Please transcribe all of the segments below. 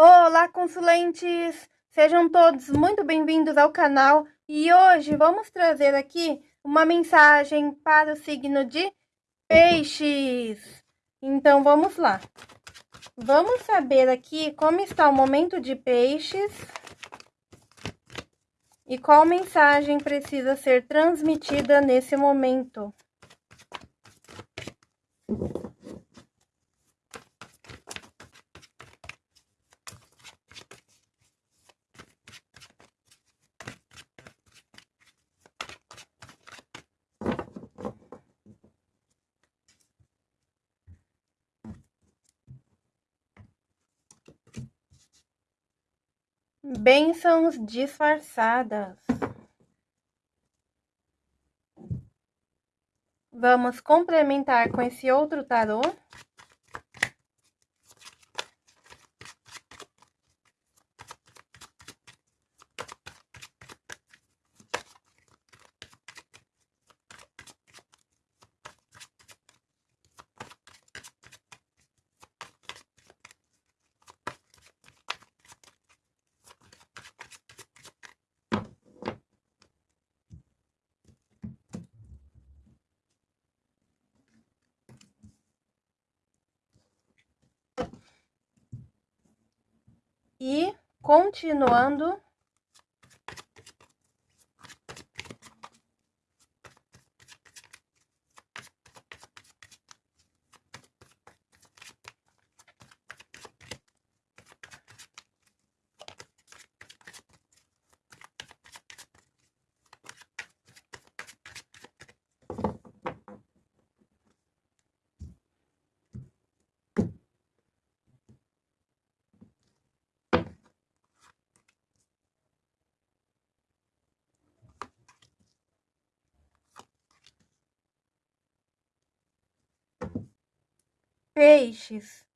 Olá, consulentes! Sejam todos muito bem-vindos ao canal e hoje vamos trazer aqui uma mensagem para o signo de Peixes. Então, vamos lá. Vamos saber aqui como está o momento de Peixes e qual mensagem precisa ser transmitida nesse momento. Bênçãos disfarçadas. Vamos complementar com esse outro tarô. E continuando Peixes,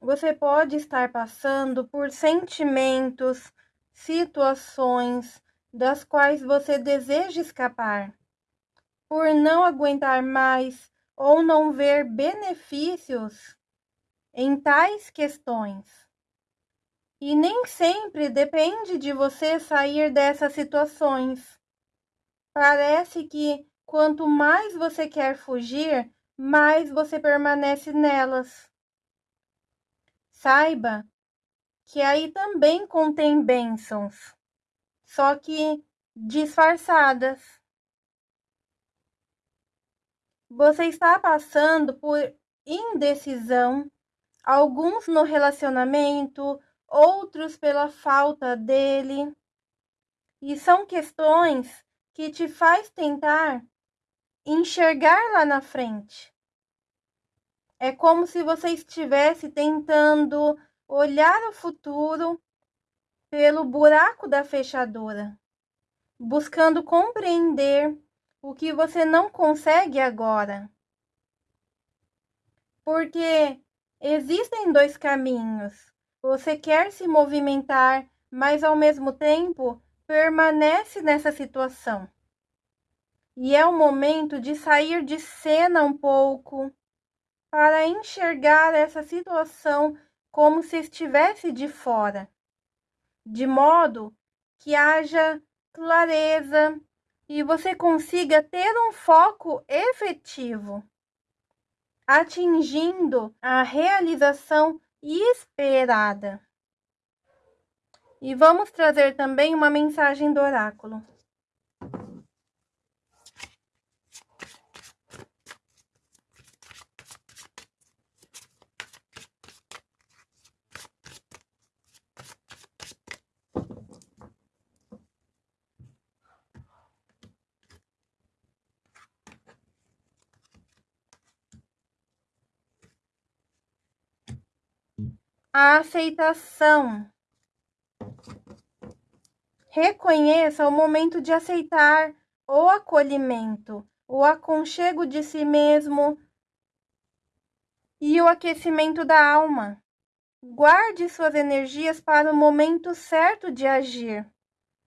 você pode estar passando por sentimentos, situações das quais você deseja escapar, por não aguentar mais ou não ver benefícios em tais questões. E nem sempre depende de você sair dessas situações. Parece que quanto mais você quer fugir, mais você permanece nelas. Saiba que aí também contém bênçãos, só que disfarçadas. Você está passando por indecisão, alguns no relacionamento, outros pela falta dele. E são questões que te faz tentar enxergar lá na frente. É como se você estivesse tentando olhar o futuro pelo buraco da fechadura, buscando compreender o que você não consegue agora. Porque existem dois caminhos. Você quer se movimentar, mas ao mesmo tempo permanece nessa situação. E é o momento de sair de cena um pouco para enxergar essa situação como se estivesse de fora, de modo que haja clareza e você consiga ter um foco efetivo, atingindo a realização esperada. E vamos trazer também uma mensagem do oráculo. A aceitação. Reconheça o momento de aceitar o acolhimento, o aconchego de si mesmo e o aquecimento da alma. Guarde suas energias para o momento certo de agir.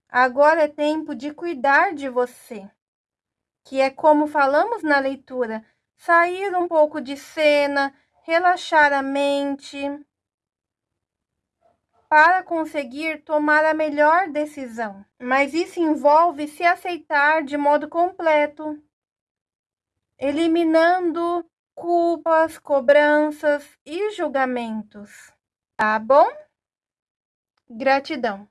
Agora é tempo de cuidar de você, que é como falamos na leitura, sair um pouco de cena, relaxar a mente para conseguir tomar a melhor decisão. Mas isso envolve se aceitar de modo completo, eliminando culpas, cobranças e julgamentos. Tá bom? Gratidão.